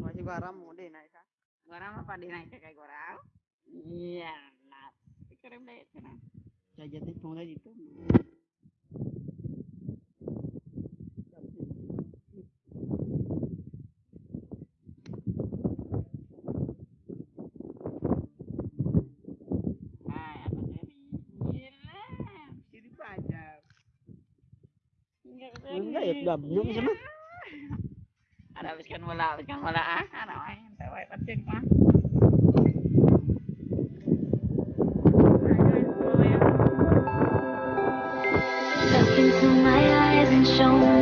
Masih garam mo din na isa. Gora mah pada naik kayak gora. Iya, nah. Itu. Nah, apa tadi? Gila, jadi pajak. Enggak ya, udah belum sama. Ada habiskan bola, habiskan bola ah. Ada main, tewek penting mah. shown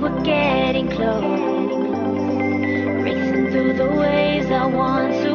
we're getting close. Racing through the waves I want to.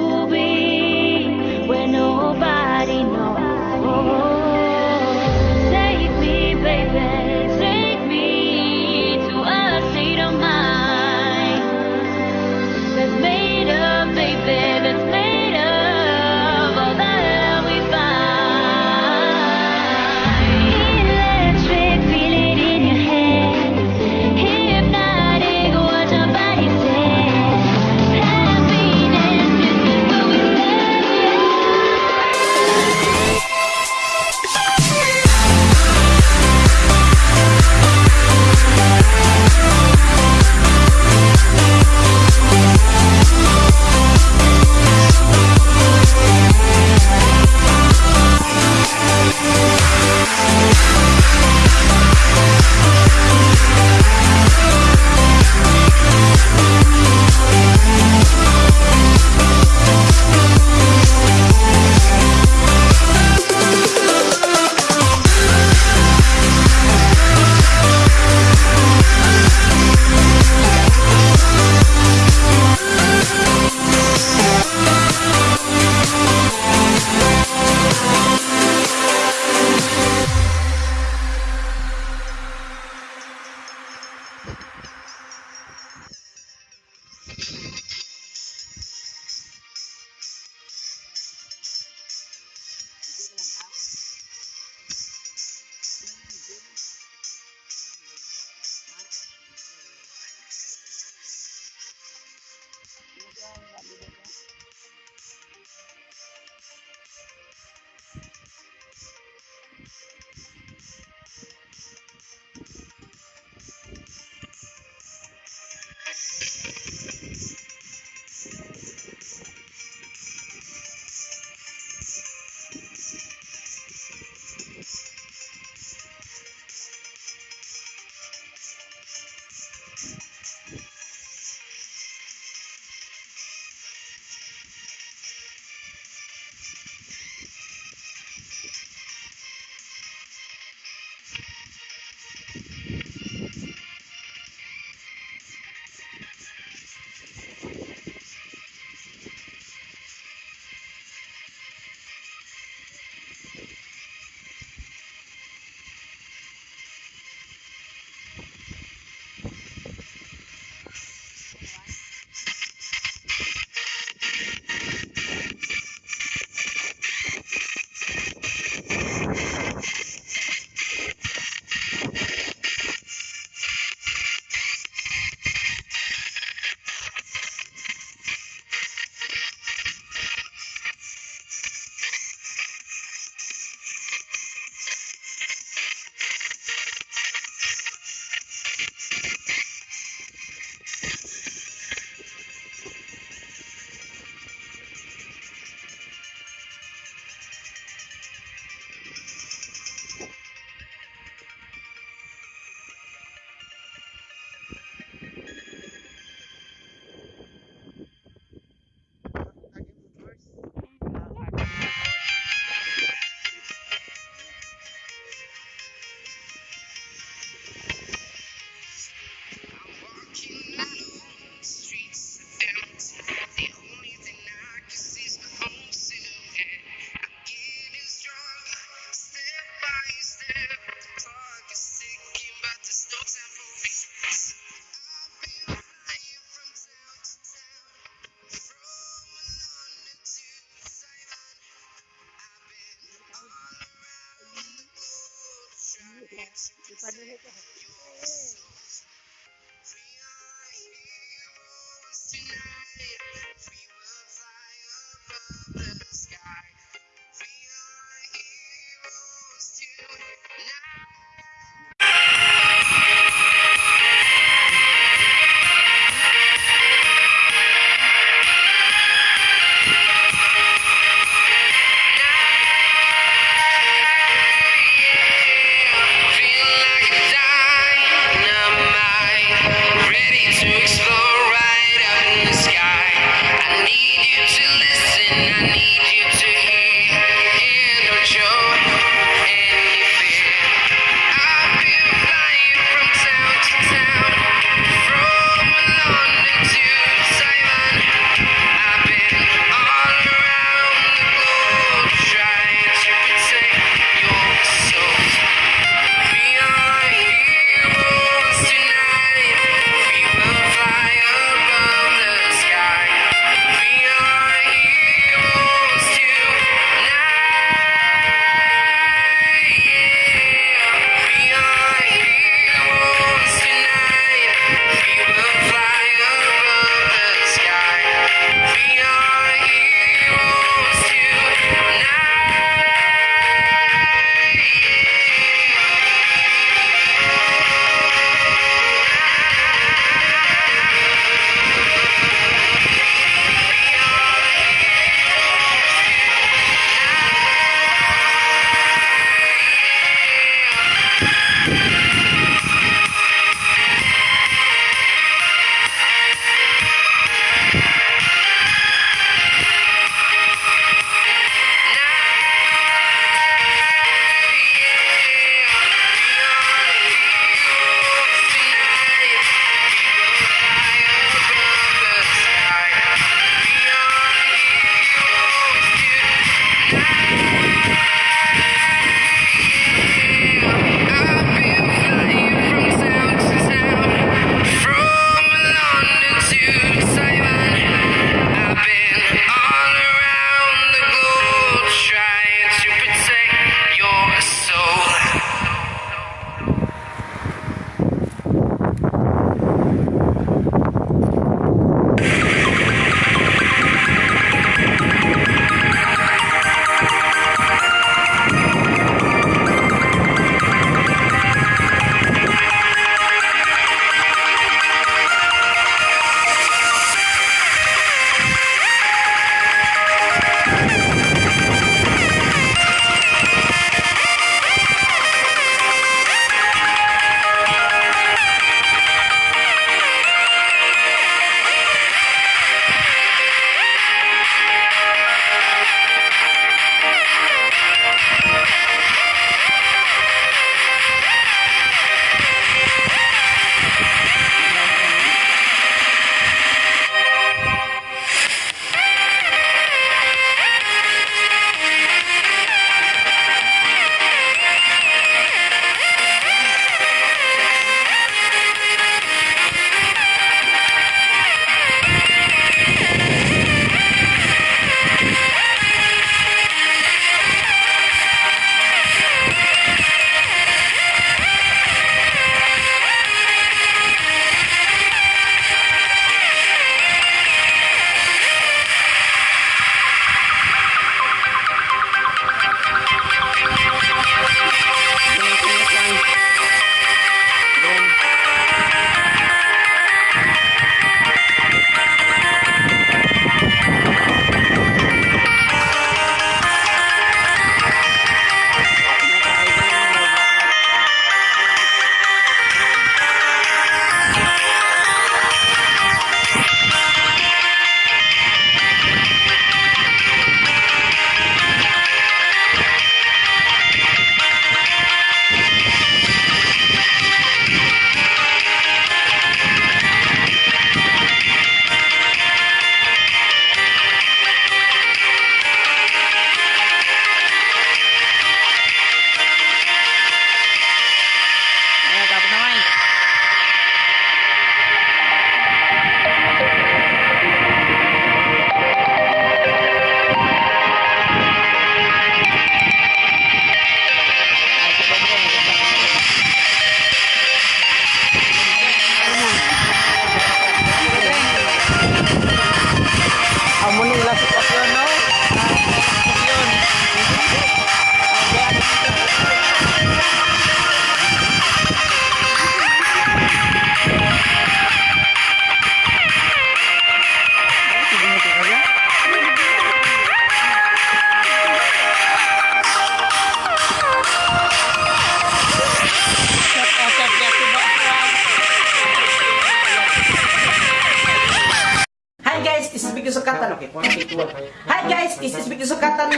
Vicky Sukatan. Oke, two. Hi guys, this is Vicky Sukatan.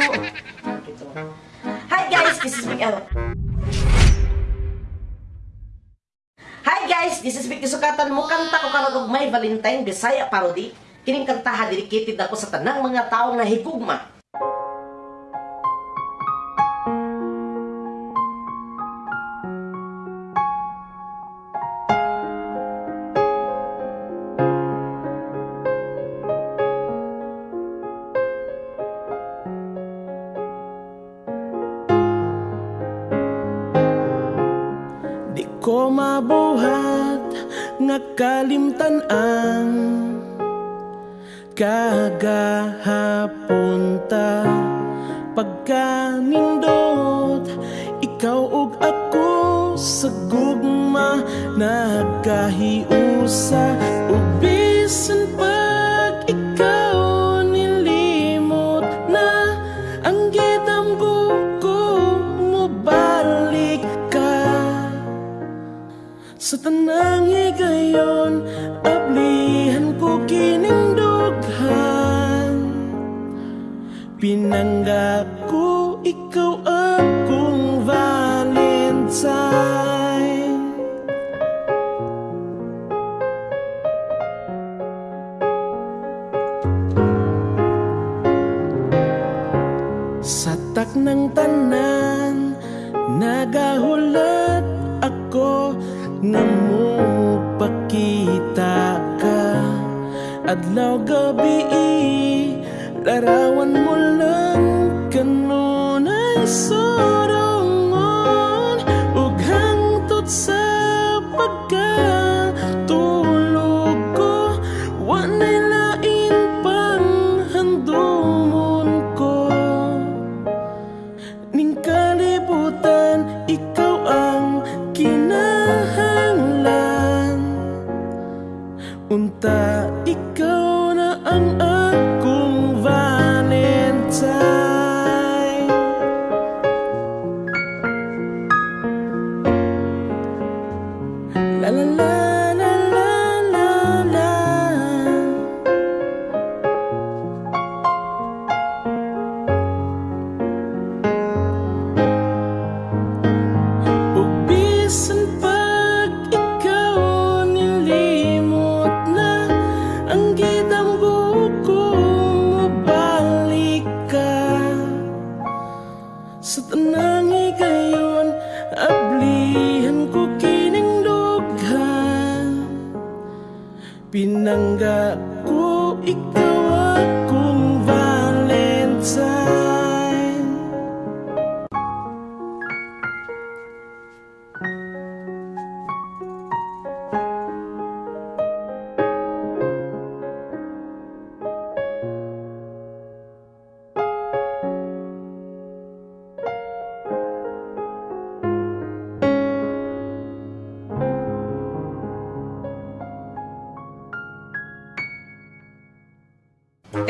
Hi guys, this is oh. Hi guys, this is Vicky Sukatan. Mukanta ko karon og may Valentine Bisaya parody. Kining kantaha dedicated ako sa tanang mga taong nahigugma. Di ko mabuhat nga kalimtan ang kagahapon ta pagkanindot ikaw ug ako sa gugma nagkahiusa tanang higayon, ablihan ko kining dughan Pinangga ko, ikaw akong Valentine. Sa tak ng tanan Nagahulat ako nga mo pakita ka. Adlaw gabi Larawan mo lang. Kanunay sorongon that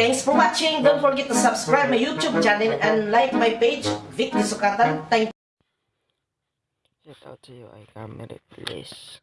Thanks for watching. Don't forget to subscribe my YouTube channel and like my page, Vicky Sukatan. Thank Shout out to you, I camera please.